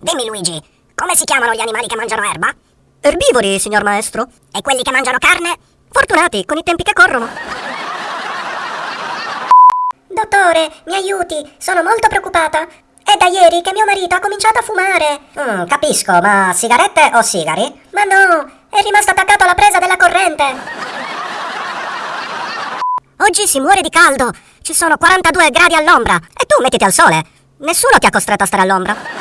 Dimmi Luigi, come si chiamano gli animali che mangiano erba? Erbivori, signor maestro. E quelli che mangiano carne? Fortunati, con i tempi che corrono. Dottore, mi aiuti, sono molto preoccupata. È da ieri che mio marito ha cominciato a fumare. Mm, capisco, ma sigarette o sigari? Ma no, è rimasto attaccato alla presa della corrente. Oggi si muore di caldo. Ci sono 42 gradi all'ombra. E tu mettiti al sole. Nessuno ti ha costretto a stare all'ombra.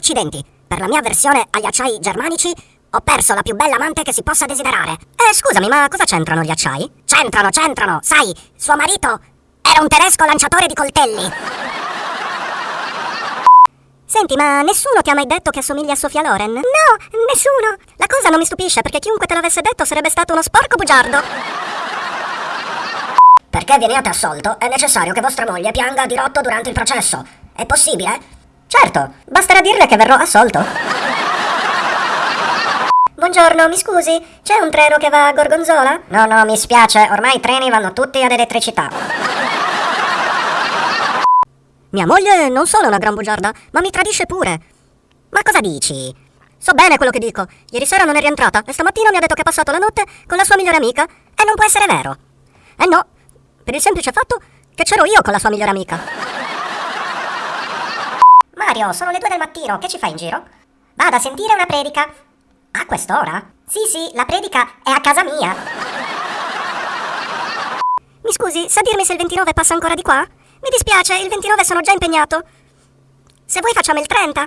Accidenti, per la mia versione agli acciai germanici ho perso la più bella amante che si possa desiderare. Eh, scusami, ma cosa c'entrano gli acciai? C'entrano, c'entrano. Sai, suo marito era un tedesco lanciatore di coltelli. Senti, ma nessuno ti ha mai detto che assomigli a Sofia Loren? No, nessuno. La cosa non mi stupisce perché chiunque te l'avesse detto sarebbe stato uno sporco bugiardo. Perché veniate assolto è necessario che vostra moglie pianga di rotto durante il processo. È possibile? Certo, basterà dirle che verrò assolto. Buongiorno, mi scusi, c'è un treno che va a Gorgonzola? No, no, mi spiace, ormai i treni vanno tutti ad elettricità. Mia moglie non solo è una gran bugiarda, ma mi tradisce pure. Ma cosa dici? So bene quello che dico. Ieri sera non è rientrata e stamattina mi ha detto che ha passato la notte con la sua migliore amica e non può essere vero. Eh no, per il semplice fatto che c'ero io con la sua migliore amica. Mario, sono le due del mattino, che ci fai in giro? Vado a sentire una predica. A quest'ora? Sì, sì, la predica è a casa mia. Mi scusi, sa dirmi se il 29 passa ancora di qua? Mi dispiace, il 29 sono già impegnato. Se vuoi facciamo il 30.